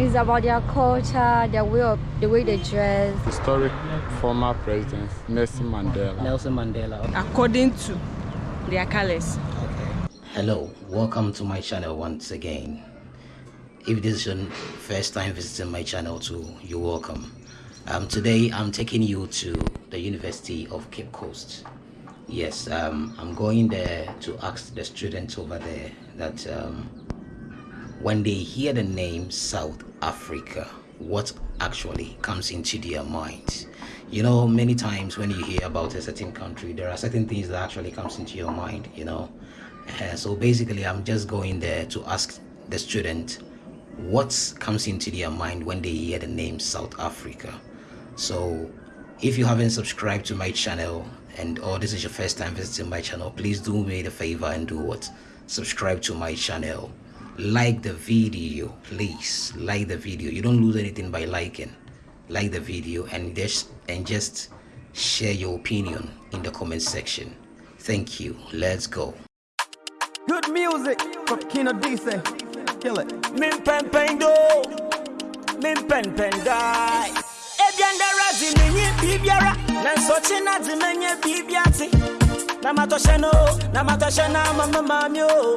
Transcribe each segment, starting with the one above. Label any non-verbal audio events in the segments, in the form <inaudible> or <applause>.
It's about their culture, their way of the way they dress. Historic former president Nelson Mandela. Nelson Mandela. According to their colors. Okay. Hello, welcome to my channel once again. If this is your first time visiting my channel too, you're welcome. Um, today I'm taking you to the University of Cape Coast. Yes, um, I'm going there to ask the students over there that um, when they hear the name South Africa, what actually comes into their minds? You know, many times when you hear about a certain country, there are certain things that actually comes into your mind, you know. Uh, so basically, I'm just going there to ask the student what comes into their mind when they hear the name South Africa. So if you haven't subscribed to my channel and or this is your first time visiting my channel, please do me the favor and do what? Subscribe to my channel like the video please. Like the video. You don't lose anything by liking. Like the video and just and just share your opinion in the comment section. Thank you. Let's go. Good music from kino dice kill it. Min pen pen do. Min pen pen die. Ebiandara zimenye bibiara nanso china zimenye bibiati na matosheno na matoshena mama mami o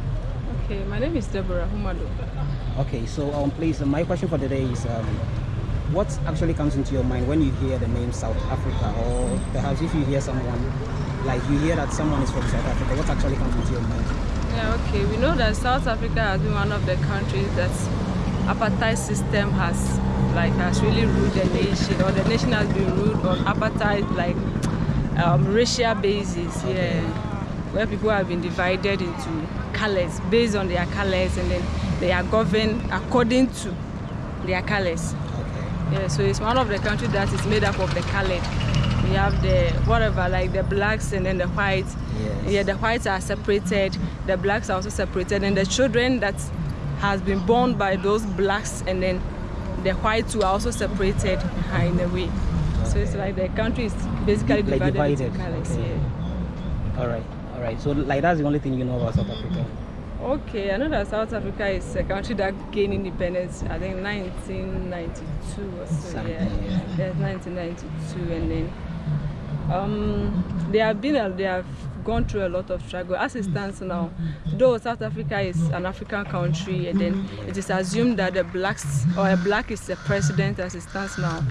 Okay, my name is Deborah Humado. Okay, so um, please, uh, my question for today is, um, what actually comes into your mind when you hear the name South Africa, or perhaps if you hear someone, like you hear that someone is from South Africa, what actually comes into your mind? Yeah, okay, we know that South Africa has been one of the countries that apartheid system has, like, has really ruled the nation, or the nation has been ruled on apartheid, like, um, racial basis, okay. yeah, where people have been divided into colors based on their colors and then they are governed according to their colors okay. yeah so it's one of the countries that is made up of the colored we have the whatever like the blacks and then the whites yes. yeah the whites are separated the blacks are also separated and the children that has been born by those blacks and then the whites who are also separated are in a way okay. so it's like the country is basically divided, like divided. into colors okay. yeah all right all right so like that's the only thing you know about south africa okay i know that south africa is a country that gained independence i think 1992 or so Something, yeah. yeah. yeah 1992 and then um they have been uh, they have gone through a lot of struggle as it stands now though south africa is an african country and then it is assumed that the blacks or a black is the president as it stands now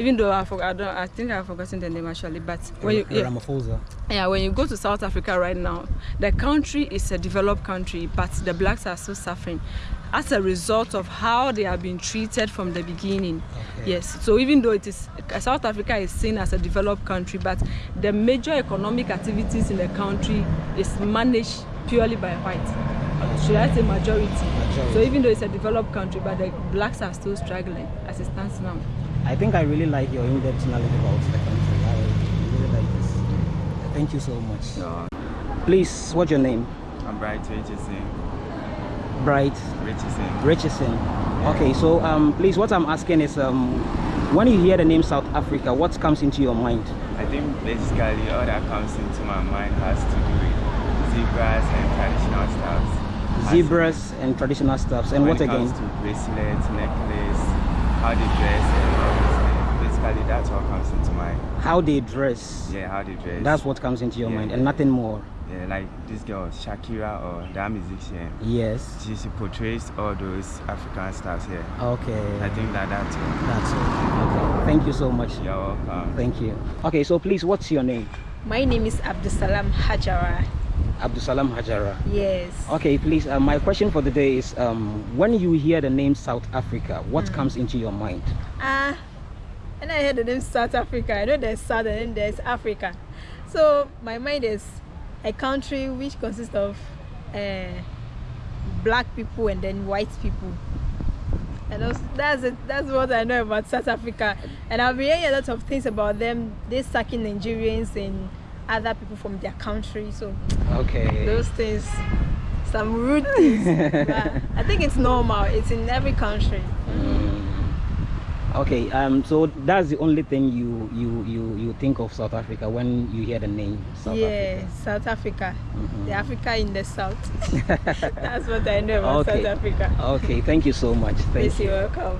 even though I, forgot, I don't, I think I've forgotten the name actually, but when you yeah, Ramaphosa. yeah, when you go to South Africa right now, the country is a developed country, but the blacks are still suffering as a result of how they have been treated from the beginning. Okay. Yes, so even though it is South Africa is seen as a developed country, but the major economic activities in the country is managed purely by white. Should I say majority? majority? So even though it's a developed country, but the blacks are still struggling as it stands now. I think I really like your in-depth knowledge about the country. I really like this. Thank you so much. No. Please, what's your name? I'm Bright Richardson. Bright Richardson. Richardson. Okay, so um, please, what I'm asking is, um, when you hear the name South Africa, what comes into your mind? I think basically all that comes into my mind has to do with zebras and traditional stuffs. Zebras and traditional stuffs, and when what it again? to bracelets, necklace, how they dress, and. Basically, that's what comes into my How they dress. Yeah, how they dress. That's what comes into your Yeah. mind, and nothing more. Yeah, like this girl Shakira or that musician. Yes. She, she portrays all those African stars here. Okay. I think that that's it. That's it. Okay. Thank you so much. You're welcome. Thank you. Okay, so please, what's your name? My name is Abdusalam Hajara. Abdusalam Hajara. Yes. Okay, please. Uh, my question for the day is: um, When you hear the name South Africa, what mm. comes into your mind? Ah, uh, and I heard the name South Africa. I know there's South and then there's Africa. So my mind is a country which consists of uh, black people and then white people. And also, that's it. That's what I know about South Africa. And I've been hearing a lot of things about them. They sucking Nigerians and other people from their country. So Okay. those things, some rude things. <laughs> but I think it's normal. It's in every country. Okay, um, so that's the only thing you you you you think of South Africa when you hear the name South yeah, Africa. South Africa. Mhm. The Africa in the south. <laughs> that's what I know about Okay. South Africa. Okay, thank you so much. Thank Please, you. you're welcome.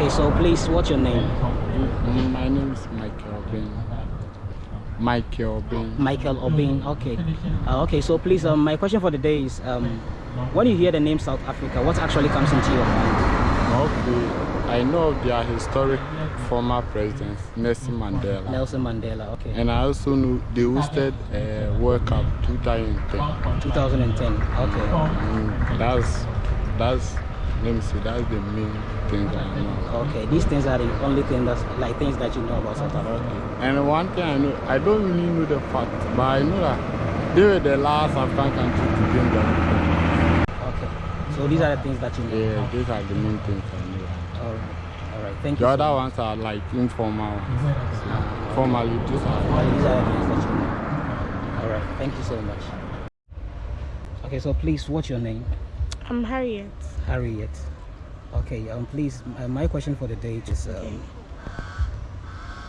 Okay, so please, what's your name? Mm, My name is Michael Obin. Michael Obin. Michael Obin. Okay. Uh, okay, so please, um, my question for the day is, um, when you hear the name South Africa, what actually comes into your mind? Okay. I know of their historic former president, Nelson Mandela. Nelson Mandela. Okay. And I also know they hosted a World Cup 2010. 2010. Okay. Mm, that's, that's, let me see, that's the main thing that I know. Okay. These things are the only thing that's like things that you know about South Africa. And one thing I know, I don't really know the fact, but I know that they were the last African country to win the Okay. So these are the things that you know. Yeah, these are the main things I know. All right. All right. Thank The you. so other much. ones are like informal ones. So, formally, these are. these are the things that you know. All right. Thank you so much. Okay. So please, what's your name? I'm Harriet. Harriet. Okay, um, please, uh, my question for the day is um,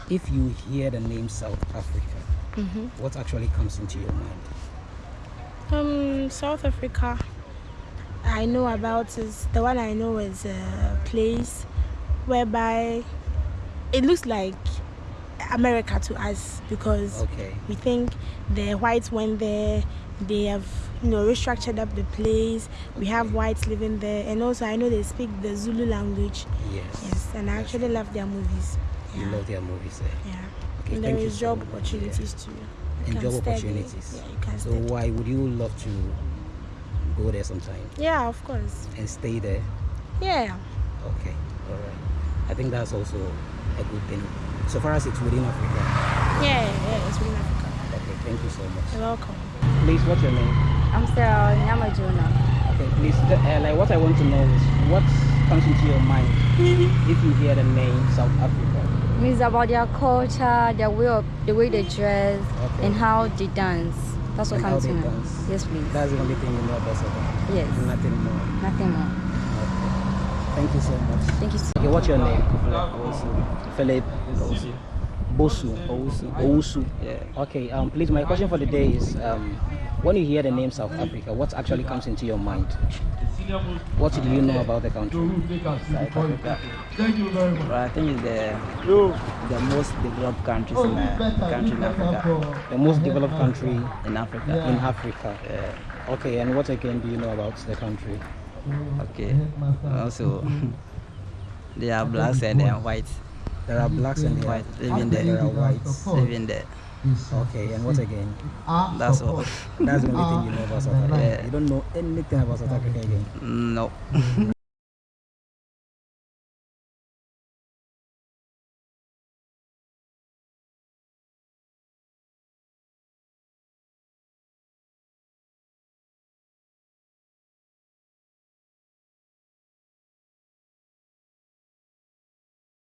if you hear the name South Africa, Mhm. what actually comes into your mind? Um, South Africa. I know about is the one I know is a place whereby it looks like America to us because Okay. we think the whites went there. They have you know restructured up the place. We have whites living there, and also I know they speak the Zulu language. Yes. Yes, and I actually love their movies. You love their movies there. Yeah. Okay, and thank there you is so job yeah. opportunities too. You And job opportunities. Yeah, you can So why would you love to go there sometime Yeah, of course. and stay there? Yeah. Okay, all right. I think that's also a good thing. So far as it's within Africa. Yeah, yeah, it's within Africa. Okay, thank you so much. You're welcome. Please, what's your name? I'm Sarah Nyamajona. Okay, please, uh, like what I want to know is what comes into your mind <laughs> if you hear the name South Africa? It's about their culture, their way of the way they dress, Okay. and how they dance. That's what And comes to they mind. Yes, please. That's the only thing you know about South Africa. Yes. Nothing more. Nothing more. Okay. Thank you so much. Thank you. So Okay, what's your name? Philip Bosu. Owusu. Owusu. Yeah. Okay, um, please, my question for the day is um, when you hear the name South Africa, what actually comes into your mind? What do you know about the country? South Africa. Well, I think it's the the most developed countries in uh, country in Africa. The most developed country In Africa. in Africa. Yeah. Okay, and what again do you know about the country? Okay. Uh, also, <laughs> they are blacks and they are whites There are blacks and there are, White living there there. are whites. living there. Okay, and what again? That's all. That's the only thing you know about South Africa. Yeah. You don't know anything about South Africa again. No.